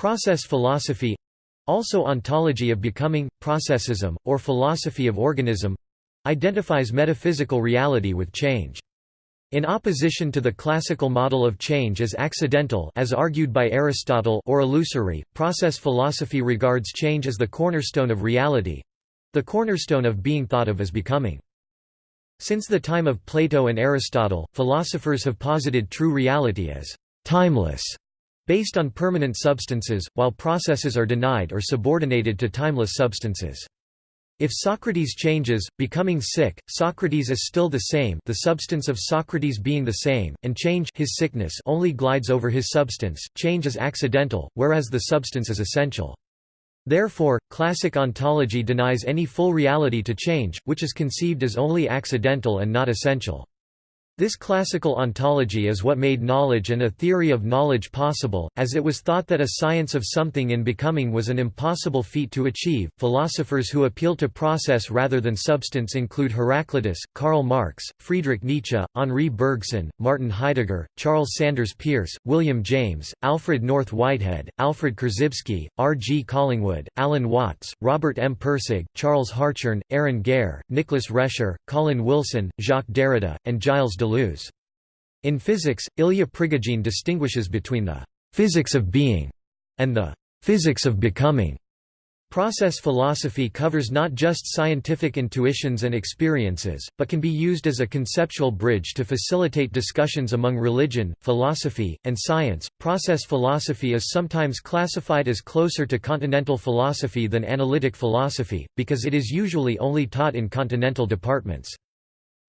Process philosophy also ontology of becoming, processism, or philosophy of organism identifies metaphysical reality with change. In opposition to the classical model of change as accidental as argued by Aristotle or illusory, process philosophy regards change as the cornerstone of reality—the cornerstone of being thought of as becoming. Since the time of Plato and Aristotle, philosophers have posited true reality as timeless, based on permanent substances, while processes are denied or subordinated to timeless substances. If Socrates changes, becoming sick, Socrates is still the same the substance of Socrates being the same, and change his sickness only glides over his substance, change is accidental, whereas the substance is essential. Therefore, classic ontology denies any full reality to change, which is conceived as only accidental and not essential. This classical ontology is what made knowledge and a theory of knowledge possible, as it was thought that a science of something in becoming was an impossible feat to achieve. Philosophers who appeal to process rather than substance include Heraclitus, Karl Marx, Friedrich Nietzsche, Henri Bergson, Martin Heidegger, Charles Sanders Peirce, William James, Alfred North Whitehead, Alfred Korzybski, R. G. Collingwood, Alan Watts, Robert M. Pirsig, Charles Hartshorne, Arran Gare, Nicholas Rescher, Colin Wilson, Jacques Derrida, and Gilles Deleuze. Deleuze. In physics, Ilya Prigogine distinguishes between the «physics of being» and the «physics of becoming». Process philosophy covers not just scientific intuitions and experiences, but can be used as a conceptual bridge to facilitate discussions among religion, philosophy, and science. Process philosophy is sometimes classified as closer to continental philosophy than analytic philosophy, because it is usually only taught in continental departments.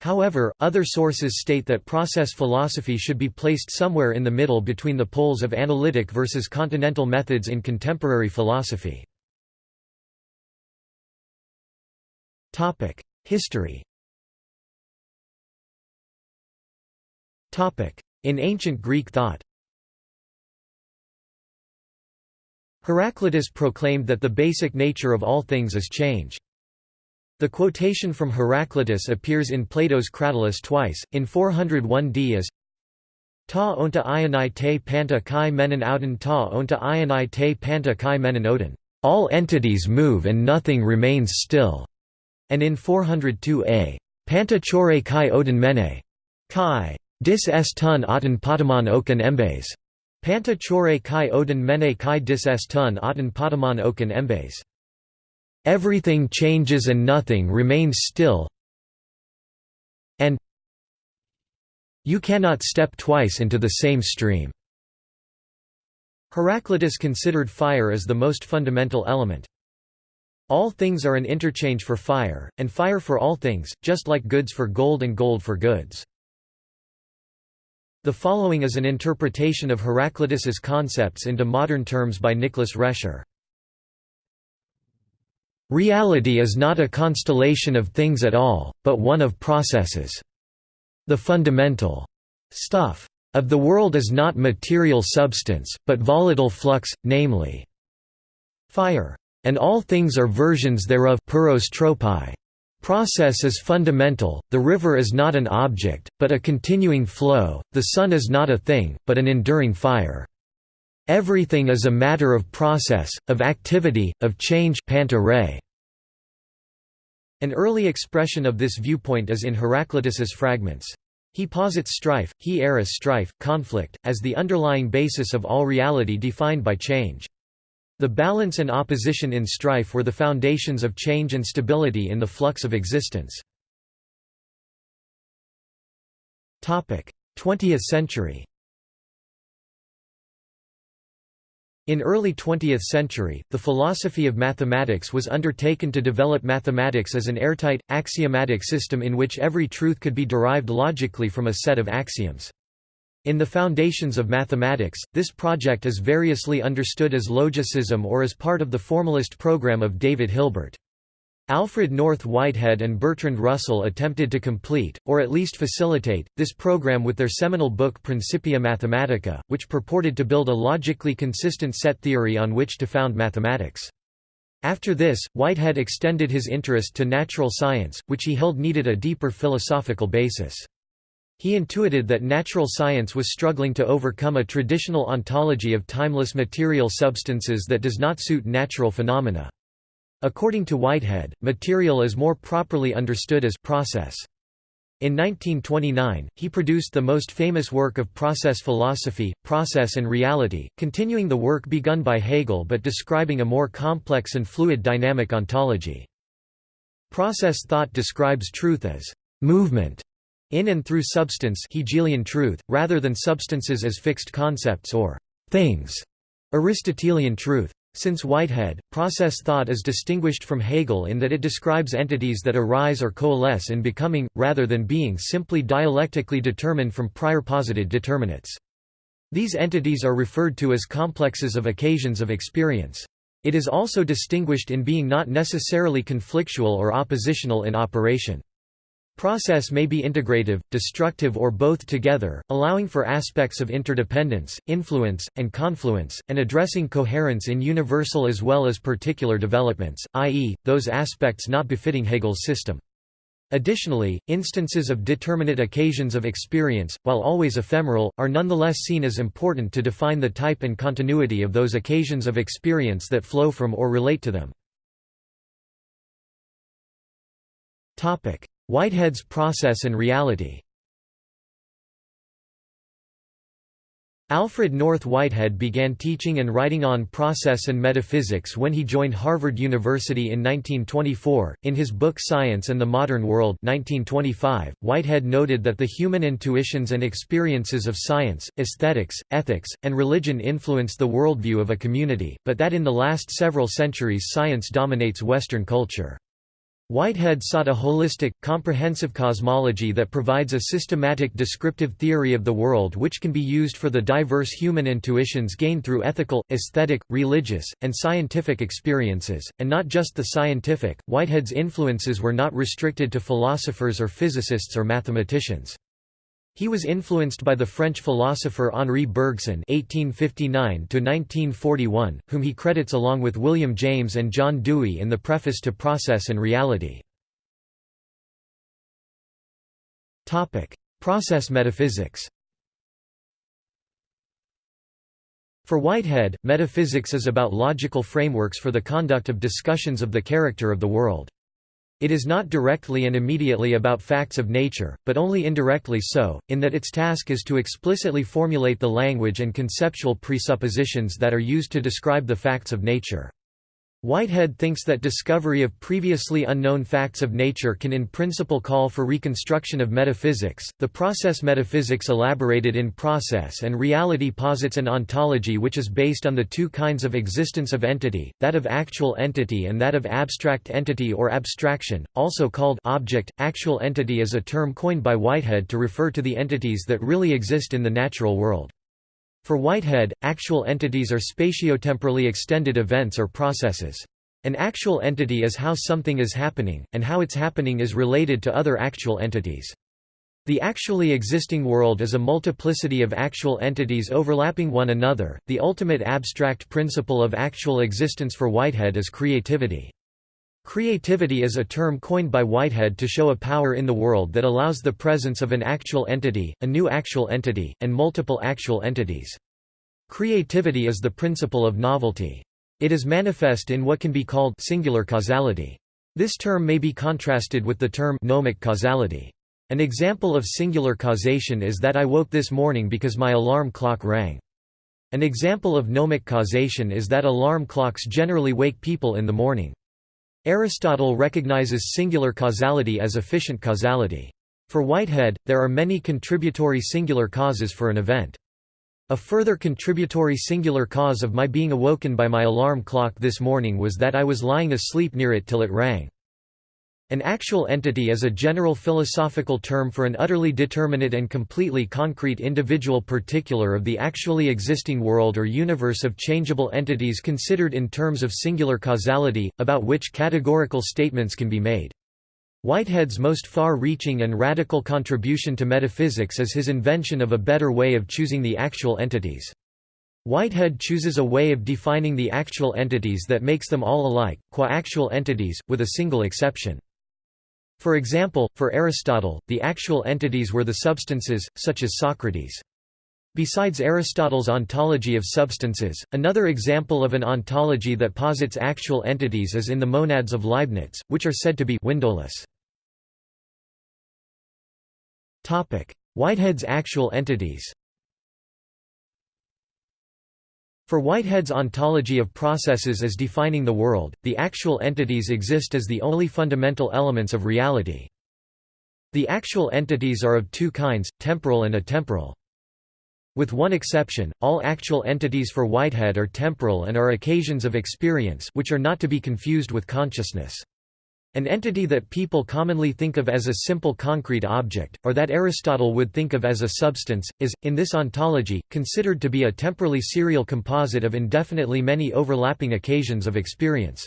However, other sources state that process philosophy should be placed somewhere in the middle between the poles of analytic versus continental methods in contemporary philosophy. History In ancient Greek thought Heraclitus proclaimed that the basic nature of all things is change. The quotation from Heraclitus appears in Plato's Cratylus twice, in 401 d as Ta onta ionai te panta kai menon ouden ta onta ionai te panta kai menon odin. All entities move and nothing remains still. And in 402 a. Panta chore kai odin mene. Kai. Dis est tun aten patamon okan embes. Panta chore kai odin mene kai dis est tun aten patamon okan embes. Everything changes and nothing remains still and you cannot step twice into the same stream. Heraclitus considered fire as the most fundamental element. All things are an interchange for fire, and fire for all things, just like goods for gold and gold for goods. The following is an interpretation of Heraclitus's concepts into modern terms by Nicholas Rescher. Reality is not a constellation of things at all, but one of processes. The fundamental stuff of the world is not material substance, but volatile flux, namely fire. And all things are versions thereof Process is fundamental, the river is not an object, but a continuing flow, the sun is not a thing, but an enduring fire. Everything is a matter of process, of activity, of change An early expression of this viewpoint is in Heraclitus's fragments. He posits strife, he eris strife, conflict, as the underlying basis of all reality defined by change. The balance and opposition in strife were the foundations of change and stability in the flux of existence. 20th century In early 20th century, the philosophy of mathematics was undertaken to develop mathematics as an airtight, axiomatic system in which every truth could be derived logically from a set of axioms. In the foundations of mathematics, this project is variously understood as logicism or as part of the formalist program of David Hilbert. Alfred North Whitehead and Bertrand Russell attempted to complete, or at least facilitate, this program with their seminal book Principia Mathematica, which purported to build a logically consistent set theory on which to found mathematics. After this, Whitehead extended his interest to natural science, which he held needed a deeper philosophical basis. He intuited that natural science was struggling to overcome a traditional ontology of timeless material substances that does not suit natural phenomena. According to Whitehead, material is more properly understood as process. In 1929, he produced the most famous work of process philosophy, Process and Reality, continuing the work begun by Hegel but describing a more complex and fluid dynamic ontology. Process thought describes truth as movement in and through substance Hegelian truth, rather than substances as fixed concepts or things Aristotelian truth. Since Whitehead, process thought is distinguished from Hegel in that it describes entities that arise or coalesce in becoming, rather than being simply dialectically determined from prior posited determinates. These entities are referred to as complexes of occasions of experience. It is also distinguished in being not necessarily conflictual or oppositional in operation. Process may be integrative, destructive or both together, allowing for aspects of interdependence, influence, and confluence, and addressing coherence in universal as well as particular developments, i.e., those aspects not befitting Hegel's system. Additionally, instances of determinate occasions of experience, while always ephemeral, are nonetheless seen as important to define the type and continuity of those occasions of experience that flow from or relate to them. Whitehead's Process and Reality Alfred North Whitehead began teaching and writing on process and metaphysics when he joined Harvard University in 1924. In his book Science and the Modern World, 1925, Whitehead noted that the human intuitions and experiences of science, aesthetics, ethics, and religion influence the worldview of a community, but that in the last several centuries science dominates Western culture. Whitehead sought a holistic, comprehensive cosmology that provides a systematic descriptive theory of the world which can be used for the diverse human intuitions gained through ethical, aesthetic, religious, and scientific experiences, and not just the scientific. Whitehead's influences were not restricted to philosophers or physicists or mathematicians. He was influenced by the French philosopher Henri Bergson (1859–1941), whom he credits along with William James and John Dewey in the preface to Process and Reality. Topic: Process metaphysics. For Whitehead, metaphysics is about logical frameworks for the conduct of discussions of the character of the world. It is not directly and immediately about facts of nature, but only indirectly so, in that its task is to explicitly formulate the language and conceptual presuppositions that are used to describe the facts of nature. Whitehead thinks that discovery of previously unknown facts of nature can in principle call for reconstruction of metaphysics. The process metaphysics elaborated in Process and Reality posits an ontology which is based on the two kinds of existence of entity, that of actual entity and that of abstract entity or abstraction, also called object. Actual entity is a term coined by Whitehead to refer to the entities that really exist in the natural world. For Whitehead, actual entities are spatiotemporally extended events or processes. An actual entity is how something is happening, and how its happening is related to other actual entities. The actually existing world is a multiplicity of actual entities overlapping one another. The ultimate abstract principle of actual existence for Whitehead is creativity. Creativity is a term coined by Whitehead to show a power in the world that allows the presence of an actual entity, a new actual entity, and multiple actual entities. Creativity is the principle of novelty. It is manifest in what can be called singular causality. This term may be contrasted with the term nomic causality. An example of singular causation is that I woke this morning because my alarm clock rang. An example of nomic causation is that alarm clocks generally wake people in the morning. Aristotle recognizes singular causality as efficient causality. For Whitehead, there are many contributory singular causes for an event. A further contributory singular cause of my being awoken by my alarm clock this morning was that I was lying asleep near it till it rang. An actual entity is a general philosophical term for an utterly determinate and completely concrete individual particular of the actually existing world or universe of changeable entities considered in terms of singular causality, about which categorical statements can be made. Whitehead's most far-reaching and radical contribution to metaphysics is his invention of a better way of choosing the actual entities. Whitehead chooses a way of defining the actual entities that makes them all alike, qua actual entities, with a single exception. For example, for Aristotle, the actual entities were the substances, such as Socrates. Besides Aristotle's ontology of substances, another example of an ontology that posits actual entities is in the monads of Leibniz, which are said to be windowless. Whitehead's actual entities For Whitehead's ontology of processes as defining the world, the actual entities exist as the only fundamental elements of reality. The actual entities are of two kinds, temporal and atemporal. With one exception, all actual entities for Whitehead are temporal and are occasions of experience which are not to be confused with consciousness. An entity that people commonly think of as a simple concrete object, or that Aristotle would think of as a substance, is, in this ontology, considered to be a temporally serial composite of indefinitely many overlapping occasions of experience.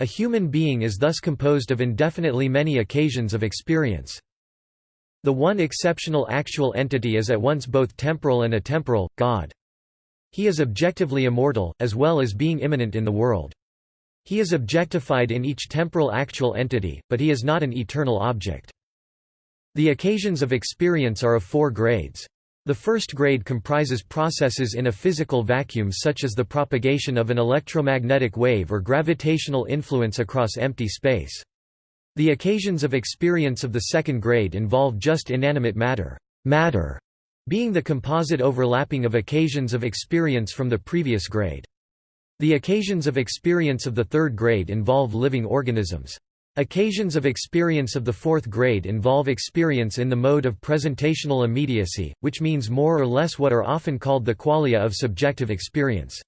A human being is thus composed of indefinitely many occasions of experience. The one exceptional actual entity is at once both temporal and atemporal, God. He is objectively immortal, as well as being immanent in the world. He is objectified in each temporal actual entity, but he is not an eternal object. The occasions of experience are of four grades. The first grade comprises processes in a physical vacuum such as the propagation of an electromagnetic wave or gravitational influence across empty space. The occasions of experience of the second grade involve just inanimate matter, matter being the composite overlapping of occasions of experience from the previous grade. The occasions of experience of the third grade involve living organisms. Occasions of experience of the fourth grade involve experience in the mode of presentational immediacy, which means more or less what are often called the qualia of subjective experience.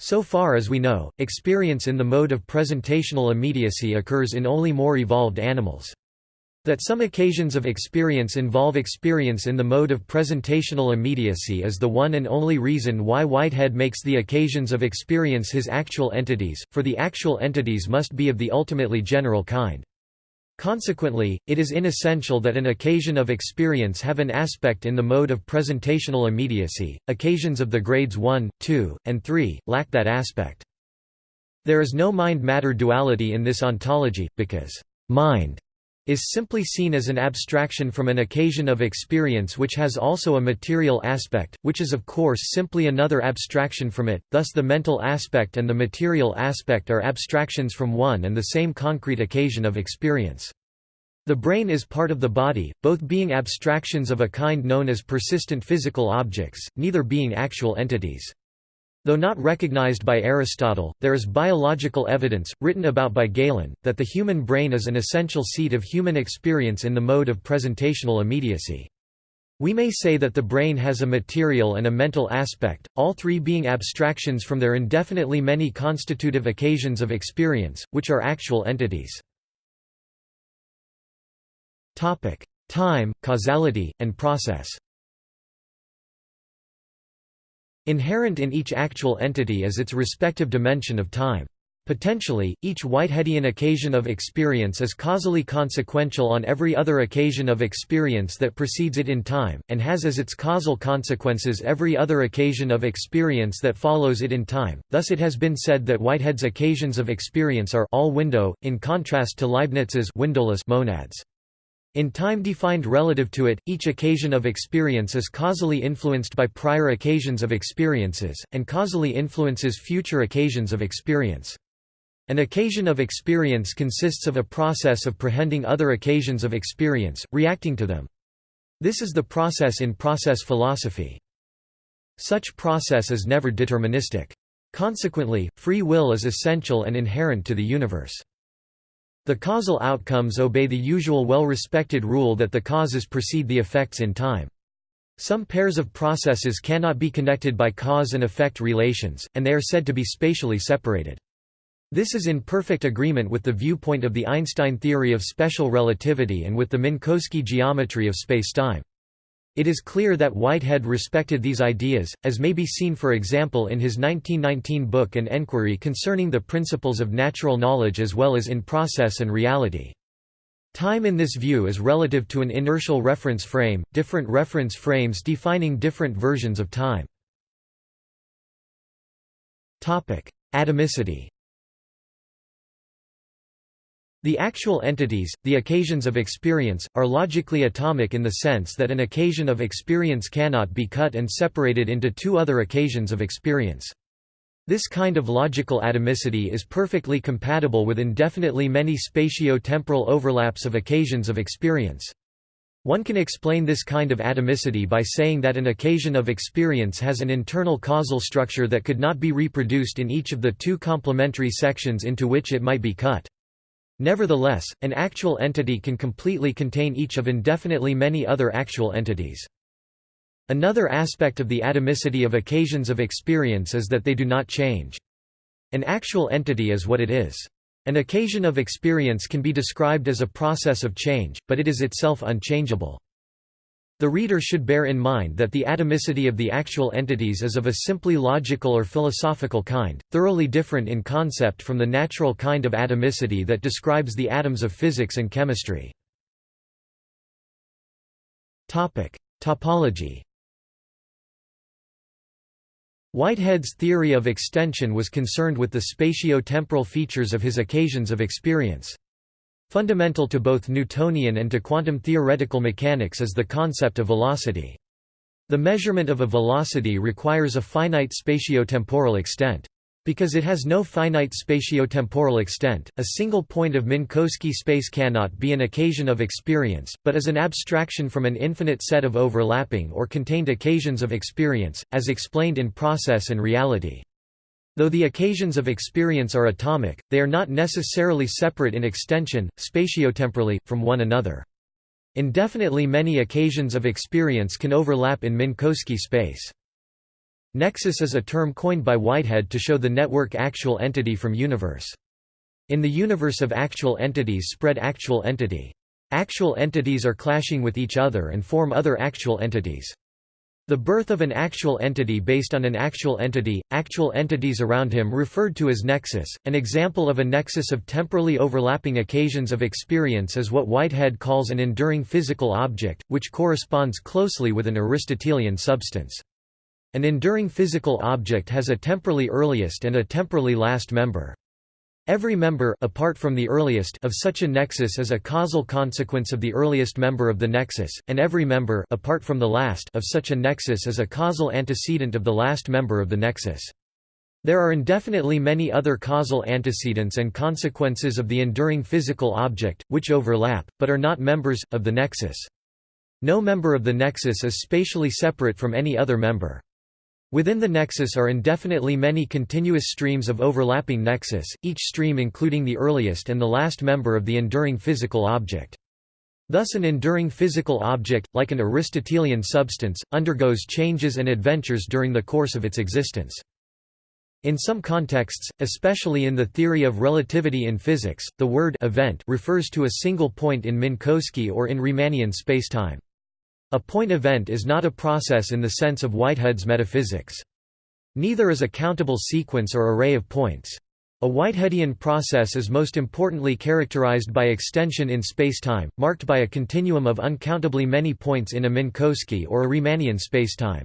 So far as we know, experience in the mode of presentational immediacy occurs in only more evolved animals. That some occasions of experience involve experience in the mode of presentational immediacy is the one and only reason why Whitehead makes the occasions of experience his actual entities, for the actual entities must be of the ultimately general kind. Consequently, it is inessential that an occasion of experience have an aspect in the mode of presentational immediacy. Occasions of the grades 1, 2, and 3 lack that aspect. There is no mind-matter duality in this ontology, because mind is simply seen as an abstraction from an occasion of experience which has also a material aspect, which is of course simply another abstraction from it, thus the mental aspect and the material aspect are abstractions from one and the same concrete occasion of experience. The brain is part of the body, both being abstractions of a kind known as persistent physical objects, neither being actual entities. Though not recognized by Aristotle, there is biological evidence, written about by Galen, that the human brain is an essential seat of human experience in the mode of presentational immediacy. We may say that the brain has a material and a mental aspect, all three being abstractions from their indefinitely many constitutive occasions of experience, which are actual entities. Time, causality, and process Inherent in each actual entity is its respective dimension of time. Potentially, each Whiteheadian occasion of experience is causally consequential on every other occasion of experience that precedes it in time, and has as its causal consequences every other occasion of experience that follows it in time. Thus it has been said that Whitehead's occasions of experience are all window, in contrast to Leibniz's windowless monads. In time defined relative to it, each occasion of experience is causally influenced by prior occasions of experiences, and causally influences future occasions of experience. An occasion of experience consists of a process of prehending other occasions of experience, reacting to them. This is the process in process philosophy. Such process is never deterministic. Consequently, free will is essential and inherent to the universe. The causal outcomes obey the usual well-respected rule that the causes precede the effects in time. Some pairs of processes cannot be connected by cause and effect relations, and they are said to be spatially separated. This is in perfect agreement with the viewpoint of the Einstein theory of special relativity and with the Minkowski geometry of spacetime. It is clear that Whitehead respected these ideas, as may be seen for example in his 1919 book An Enquiry Concerning the Principles of Natural Knowledge as well as in Process and Reality. Time in this view is relative to an inertial reference frame, different reference frames defining different versions of time. Atomicity The actual entities, the occasions of experience, are logically atomic in the sense that an occasion of experience cannot be cut and separated into two other occasions of experience. This kind of logical atomicity is perfectly compatible with indefinitely many spatio-temporal overlaps of occasions of experience. One can explain this kind of atomicity by saying that an occasion of experience has an internal causal structure that could not be reproduced in each of the two complementary sections into which it might be cut. Nevertheless, an actual entity can completely contain each of indefinitely many other actual entities. Another aspect of the atomicity of occasions of experience is that they do not change. An actual entity is what it is. An occasion of experience can be described as a process of change, but it is itself unchangeable. The reader should bear in mind that the atomicity of the actual entities is of a simply logical or philosophical kind, thoroughly different in concept from the natural kind of atomicity that describes the atoms of physics and chemistry. Topic. Topology Whitehead's theory of extension was concerned with the spatio-temporal features of his occasions of experience. Fundamental to both Newtonian and to quantum theoretical mechanics is the concept of velocity. The measurement of a velocity requires a finite spatio-temporal extent. Because it has no finite spatio-temporal extent, a single point of Minkowski space cannot be an occasion of experience, but is an abstraction from an infinite set of overlapping or contained occasions of experience, as explained in Process and Reality. Though the occasions of experience are atomic, they are not necessarily separate in extension, spatiotemporally, from one another. Indefinitely many occasions of experience can overlap in Minkowski space. Nexus is a term coined by Whitehead to show the network actual entity from universe. In the universe of actual entities spread actual entity. Actual entities are clashing with each other and form other actual entities. The birth of an actual entity based on an actual entity, actual entities around him referred to as nexus. An example of a nexus of temporally overlapping occasions of experience is what Whitehead calls an enduring physical object, which corresponds closely with an Aristotelian substance. An enduring physical object has a temporally earliest and a temporally last member. Every member apart from the earliest of such a nexus is a causal consequence of the earliest member of the nexus, and every member apart from the last of such a nexus is a causal antecedent of the last member of the nexus. There are indefinitely many other causal antecedents and consequences of the enduring physical object, which overlap, but are not members, of the nexus. No member of the nexus is spatially separate from any other member. Within the nexus are indefinitely many continuous streams of overlapping nexus, each stream including the earliest and the last member of the enduring physical object. Thus an enduring physical object, like an Aristotelian substance, undergoes changes and adventures during the course of its existence. In some contexts, especially in the theory of relativity in physics, the word event refers to a single point in Minkowski or in Riemannian spacetime. A point event is not a process in the sense of Whitehead's metaphysics. Neither is a countable sequence or array of points. A Whiteheadian process is most importantly characterized by extension in spacetime, marked by a continuum of uncountably many points in a Minkowski or a Riemannian spacetime.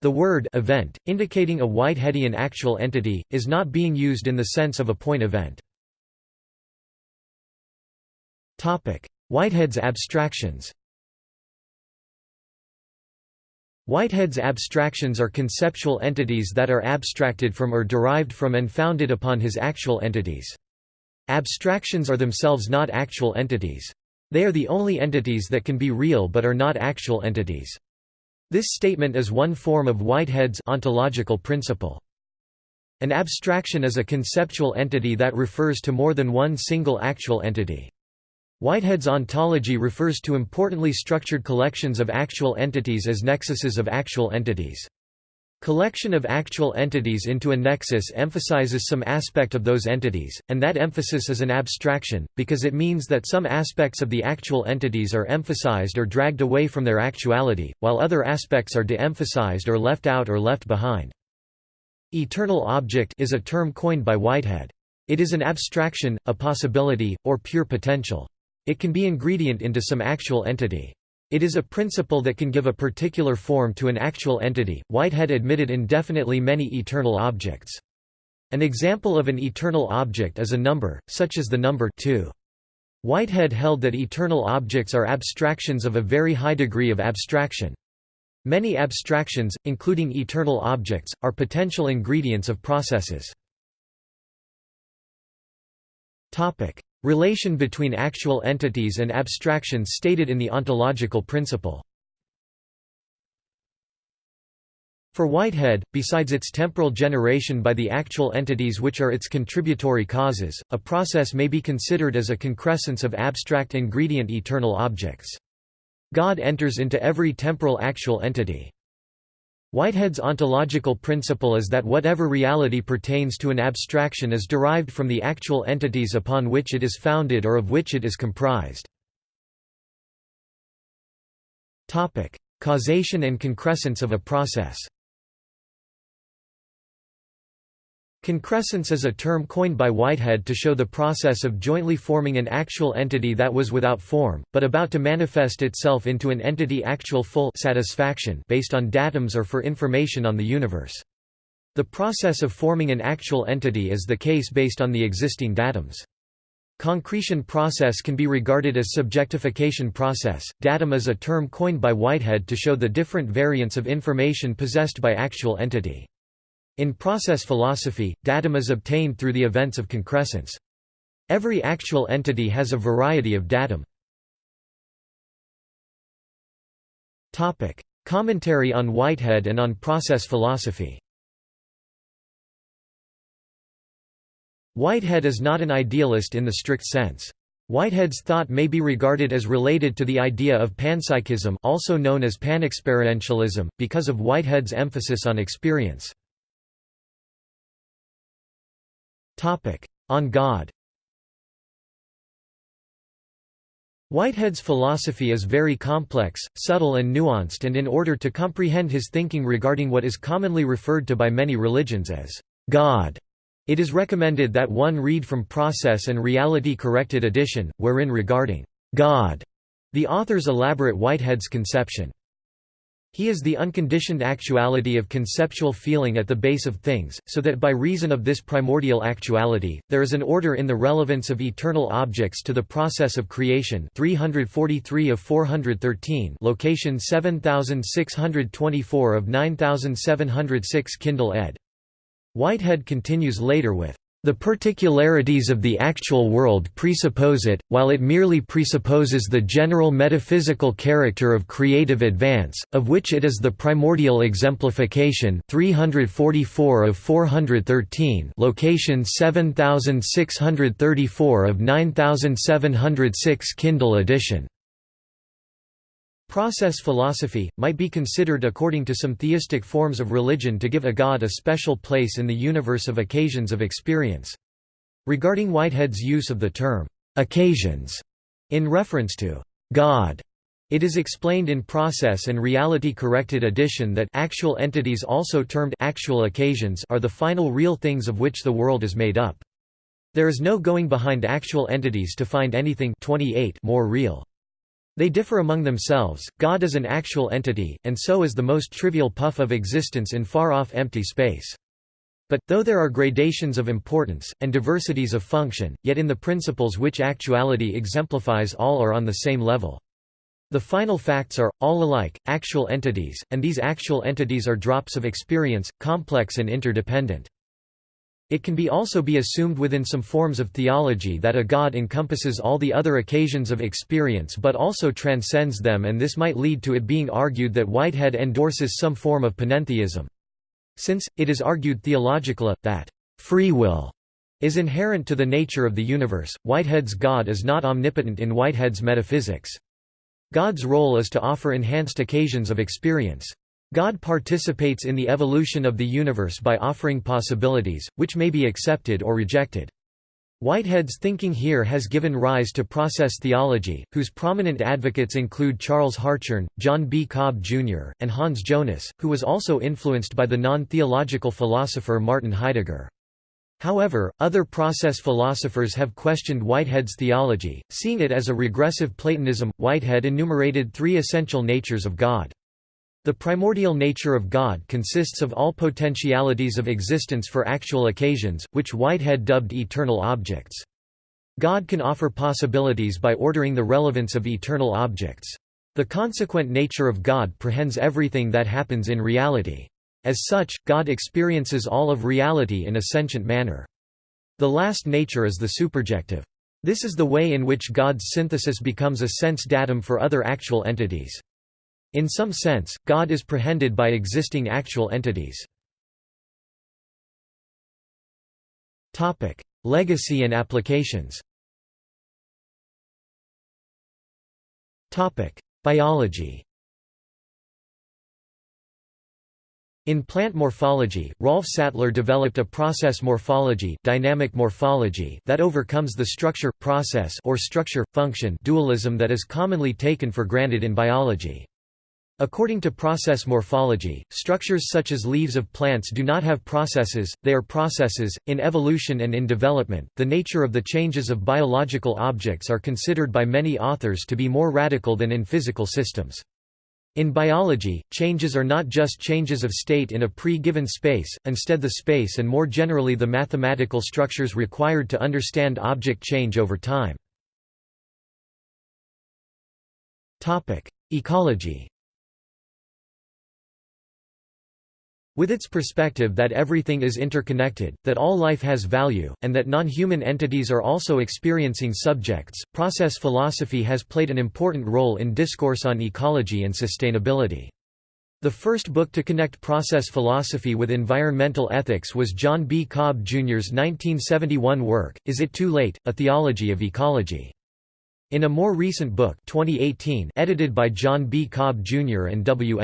The word event, indicating a Whiteheadian actual entity, is not being used in the sense of a point event. Whitehead's abstractions Whitehead's abstractions are conceptual entities that are abstracted from or derived from and founded upon his actual entities. Abstractions are themselves not actual entities. They are the only entities that can be real but are not actual entities. This statement is one form of Whitehead's ontological principle. An abstraction is a conceptual entity that refers to more than one single actual entity. Whitehead's ontology refers to importantly structured collections of actual entities as nexuses of actual entities. Collection of actual entities into a nexus emphasizes some aspect of those entities, and that emphasis is an abstraction, because it means that some aspects of the actual entities are emphasized or dragged away from their actuality, while other aspects are de-emphasized or left out or left behind. Eternal object is a term coined by Whitehead. It is an abstraction, a possibility, or pure potential. It can be ingredient into some actual entity. It is a principle that can give a particular form to an actual entity. Whitehead admitted indefinitely many eternal objects. An example of an eternal object is a number, such as the number 2. Whitehead held that eternal objects are abstractions of a very high degree of abstraction. Many abstractions, including eternal objects, are potential ingredients of processes. Relation between actual entities and abstractions stated in the ontological principle For Whitehead, besides its temporal generation by the actual entities which are its contributory causes, a process may be considered as a concrescence of abstract ingredient eternal objects. God enters into every temporal actual entity. Whitehead's ontological principle is that whatever reality pertains to an abstraction is derived from the actual entities upon which it is founded or of which it is comprised. Causation and concrescence of a process Concrescence is a term coined by Whitehead to show the process of jointly forming an actual entity that was without form, but about to manifest itself into an entity actual full satisfaction based on datums or for information on the universe. The process of forming an actual entity is the case based on the existing datums. Concretion process can be regarded as subjectification process. Datum is a term coined by Whitehead to show the different variants of information possessed by actual entity. In process philosophy, datum is obtained through the events of concrescence. Every actual entity has a variety of datum. Topic: Commentary on Whitehead and on process philosophy Whitehead is not an idealist in the strict sense. Whitehead's thought may be regarded as related to the idea of panpsychism also known as panexperientialism, because of Whitehead's emphasis on experience. On God Whitehead's philosophy is very complex, subtle and nuanced and in order to comprehend his thinking regarding what is commonly referred to by many religions as God, it is recommended that one read from Process and Reality Corrected edition, wherein regarding God, the authors elaborate Whitehead's conception. He is the unconditioned actuality of conceptual feeling at the base of things, so that by reason of this primordial actuality, there is an order in the relevance of eternal objects to the process of creation 343 of 413 location 7624 of 9706 Kindle ed. Whitehead continues later with the particularities of the actual world presuppose it, while it merely presupposes the general metaphysical character of creative advance, of which it is the primordial exemplification 344 of 413 location 7634 of 9706 Kindle edition. Process philosophy, might be considered according to some theistic forms of religion to give a god a special place in the universe of occasions of experience. Regarding Whitehead's use of the term, "'occasions' in reference to "'God' It is explained in Process and Reality Corrected edition that actual entities also termed actual occasions are the final real things of which the world is made up. There is no going behind actual entities to find anything 28 more real. They differ among themselves, God is an actual entity, and so is the most trivial puff of existence in far-off empty space. But, though there are gradations of importance, and diversities of function, yet in the principles which actuality exemplifies all are on the same level. The final facts are, all alike, actual entities, and these actual entities are drops of experience, complex and interdependent. It can be also be assumed within some forms of theology that a God encompasses all the other occasions of experience but also transcends them and this might lead to it being argued that Whitehead endorses some form of panentheism. Since, it is argued theologically, that free will is inherent to the nature of the universe, Whitehead's God is not omnipotent in Whitehead's metaphysics. God's role is to offer enhanced occasions of experience. God participates in the evolution of the universe by offering possibilities, which may be accepted or rejected. Whitehead's thinking here has given rise to process theology, whose prominent advocates include Charles Hartshorne, John B. Cobb, Jr., and Hans Jonas, who was also influenced by the non-theological philosopher Martin Heidegger. However, other process philosophers have questioned Whitehead's theology, seeing it as a regressive Platonism. Whitehead enumerated three essential natures of God. The primordial nature of God consists of all potentialities of existence for actual occasions, which Whitehead dubbed eternal objects. God can offer possibilities by ordering the relevance of eternal objects. The consequent nature of God prehends everything that happens in reality. As such, God experiences all of reality in a sentient manner. The last nature is the superjective. This is the way in which God's synthesis becomes a sense datum for other actual entities. In some sense, God is prehended by existing actual entities. Legacy and applications Biology In plant morphology, Rolf Sattler developed a process morphology, dynamic morphology that overcomes the structure-process or structure-function dualism that is commonly taken for granted in biology. According to process morphology, structures such as leaves of plants do not have processes, they are processes. In evolution and in development, the nature of the changes of biological objects are considered by many authors to be more radical than in physical systems. In biology, changes are not just changes of state in a pre-given space, instead the space and more generally the mathematical structures required to understand object change over time. Ecology With its perspective that everything is interconnected, that all life has value, and that non-human entities are also experiencing subjects, process philosophy has played an important role in discourse on ecology and sustainability. The first book to connect process philosophy with environmental ethics was John B. Cobb Jr.'s 1971 work, Is It Too Late? A Theology of Ecology. In a more recent book 2018 edited by John B. Cobb Jr. and W.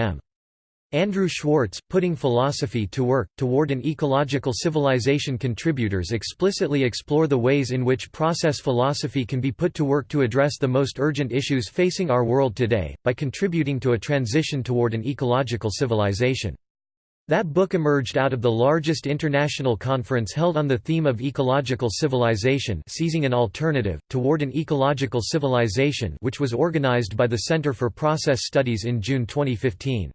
Andrew Schwartz, Putting Philosophy to Work, Toward an Ecological Civilization contributors explicitly explore the ways in which process philosophy can be put to work to address the most urgent issues facing our world today, by contributing to a transition toward an ecological civilization. That book emerged out of the largest international conference held on the theme of ecological civilization seizing an alternative, toward an ecological civilization which was organized by the Center for Process Studies in June 2015.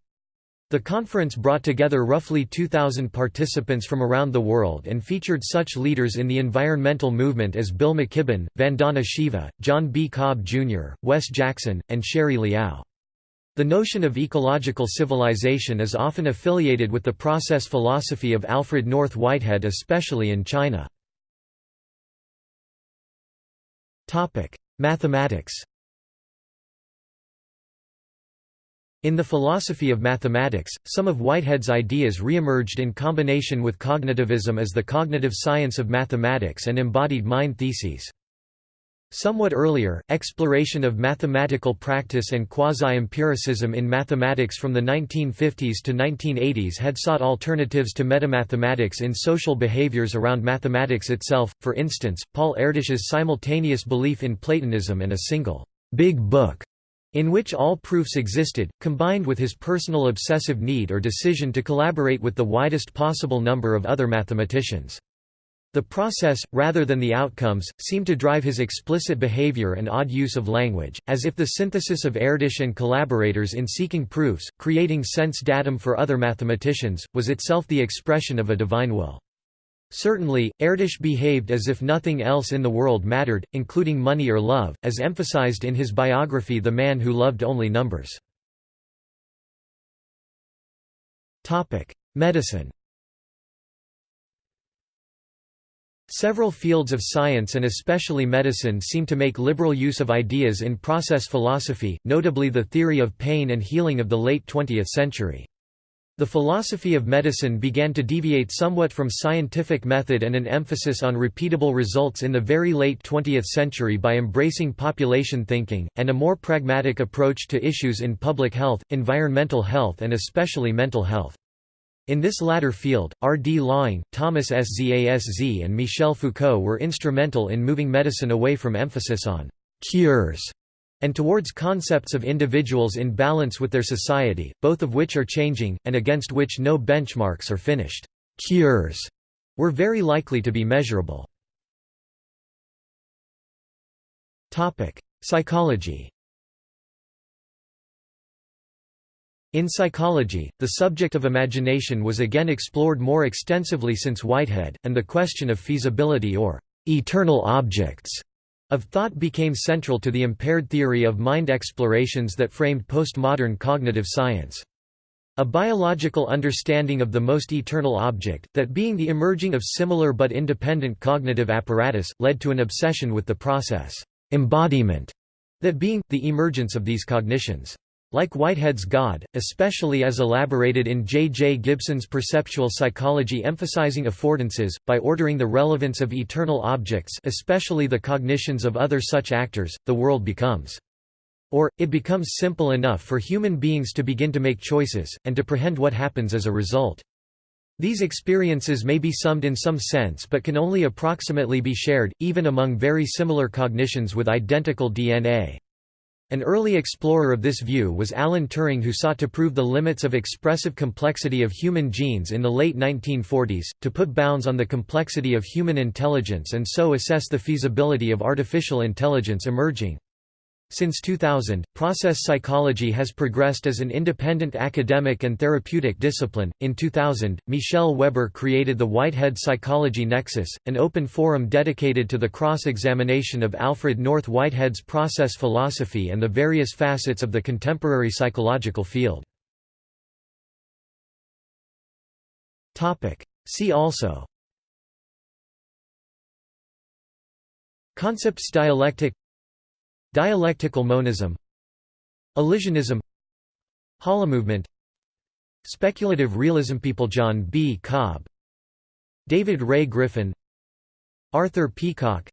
The conference brought together roughly 2,000 participants from around the world and featured such leaders in the environmental movement as Bill McKibben, Vandana Shiva, John B. Cobb Jr., Wes Jackson, and Sheri Liao. The notion of ecological civilization is often affiliated with the process philosophy of Alfred North Whitehead especially in China. Mathematics In the philosophy of mathematics, some of Whitehead's ideas re-emerged in combination with cognitivism as the cognitive science of mathematics and embodied mind theses. Somewhat earlier, exploration of mathematical practice and quasi-empiricism in mathematics from the 1950s to 1980s had sought alternatives to metamathematics in social behaviors around mathematics itself, for instance, Paul Erdős's simultaneous belief in Platonism and a single, big book in which all proofs existed, combined with his personal obsessive need or decision to collaborate with the widest possible number of other mathematicians. The process, rather than the outcomes, seemed to drive his explicit behavior and odd use of language, as if the synthesis of Erdős and collaborators in seeking proofs, creating sense datum for other mathematicians, was itself the expression of a divine will. Certainly, Erdős behaved as if nothing else in the world mattered, including money or love, as emphasized in his biography The Man Who Loved Only Numbers. Medicine Several fields of science and especially medicine seem to make liberal use of ideas in process philosophy, notably the theory of pain and healing of the late 20th century. The philosophy of medicine began to deviate somewhat from scientific method and an emphasis on repeatable results in the very late 20th century by embracing population thinking, and a more pragmatic approach to issues in public health, environmental health and especially mental health. In this latter field, R. D. Laing, Thomas S. Szasz and Michel Foucault were instrumental in moving medicine away from emphasis on «cures» and towards concepts of individuals in balance with their society, both of which are changing, and against which no benchmarks or finished cures were very likely to be measurable. Psychology In psychology, the subject of imagination was again explored more extensively since Whitehead, and the question of feasibility or «eternal objects» of thought became central to the impaired theory of mind explorations that framed postmodern cognitive science. A biological understanding of the most eternal object, that being the emerging of similar but independent cognitive apparatus, led to an obsession with the process embodiment, that being, the emergence of these cognitions. Like Whitehead's God, especially as elaborated in J. J. Gibson's perceptual psychology emphasizing affordances, by ordering the relevance of eternal objects especially the cognitions of other such actors, the world becomes. Or, it becomes simple enough for human beings to begin to make choices, and to prehend what happens as a result. These experiences may be summed in some sense but can only approximately be shared, even among very similar cognitions with identical DNA. An early explorer of this view was Alan Turing who sought to prove the limits of expressive complexity of human genes in the late 1940s, to put bounds on the complexity of human intelligence and so assess the feasibility of artificial intelligence emerging. Since 2000, process psychology has progressed as an independent academic and therapeutic discipline. In 2000, Michel Weber created the Whitehead Psychology Nexus, an open forum dedicated to the cross examination of Alfred North Whitehead's process philosophy and the various facets of the contemporary psychological field. See also Concepts dialectic Dialectical monism Elisionism Holomovement Speculative realism People John B. Cobb David Ray Griffin Arthur Peacocke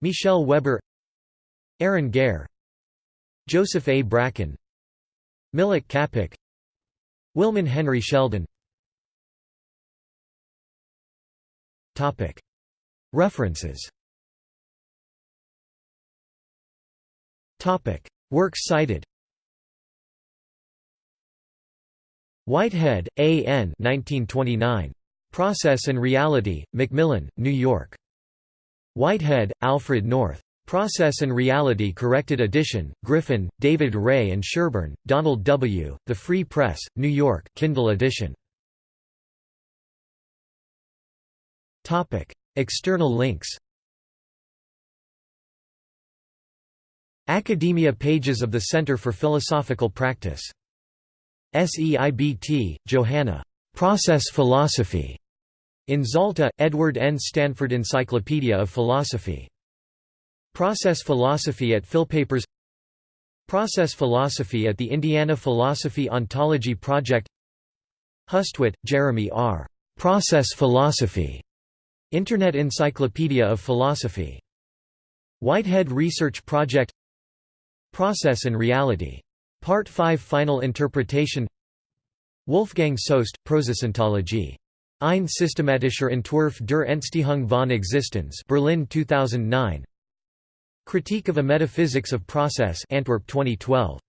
Michel Weber Arran Gare Joseph A. Bracken Milič Čapek Wilmon Henry Sheldon References Topic: Works cited. Whitehead, A. N. 1929. Process and Reality, Macmillan, New York. Whitehead, Alfred North. Process and Reality Corrected Edition, Griffin, David Ray and Sherburne, Donald W., The Free Press, New York Kindle edition. External links Academia pages of the Center for Philosophical Practice. SEIBT, Johanna. Process Philosophy. In Zalta, Edward N. Stanford Encyclopedia of Philosophy. Process Philosophy at Philpapers Process Philosophy at the Indiana Philosophy Ontology Project Hustwit, Jeremy R. Process Philosophy. Internet Encyclopedia of Philosophy. Whitehead Research Project Process and Reality. Part 5 Final Interpretation Wolfgang Sohst, Prozessontologie. Ein systematischer Entwurf der Entstehung von Existenz Berlin 2009 Critique of a Metaphysics of Process Antwerp 2012